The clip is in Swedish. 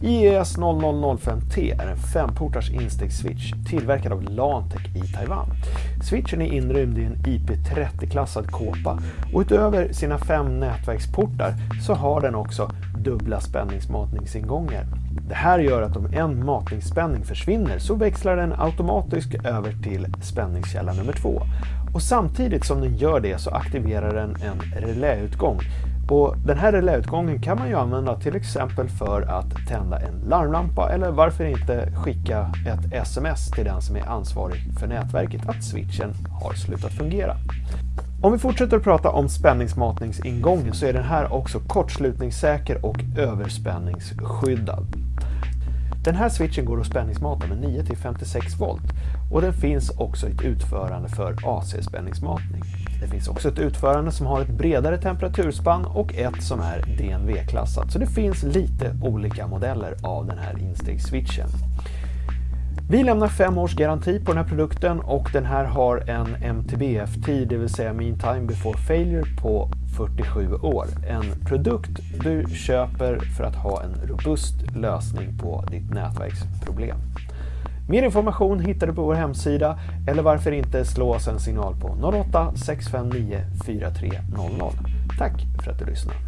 IES 0005T är en femportars instegsswitch tillverkad av Lantec i Taiwan. Switchen är inrymd i en IP30-klassad kåpa och utöver sina fem nätverksportar så har den också dubbla spänningsmatningsingångar. Det här gör att om en matningsspänning försvinner så växlar den automatiskt över till spänningskälla nummer två. Och samtidigt som den gör det så aktiverar den en reläutgång och den här reläutgången kan man ju använda till exempel för att tända en larmlampa eller varför inte skicka ett sms till den som är ansvarig för nätverket att switchen har slutat fungera. Om vi fortsätter att prata om spänningsmatningsingången så är den här också kortslutningssäker och överspänningsskyddad. Den här switchen går att spänningsmata med 9 till 56 volt och den finns också i ett utförande för AC-spänningsmatning. Det finns också ett utförande som har ett bredare temperaturspann och ett som är DNV-klassat. Så det finns lite olika modeller av den här instegsswitchen. Vi lämnar fem års garanti på den här produkten och den här har en MTBF-tid, det vill säga Mean Time Before Failure, på 47 år. En produkt du köper för att ha en robust lösning på ditt nätverksproblem. Mer information hittar du på vår hemsida eller varför inte slå oss en signal på 08 659 4300. Tack för att du lyssnade.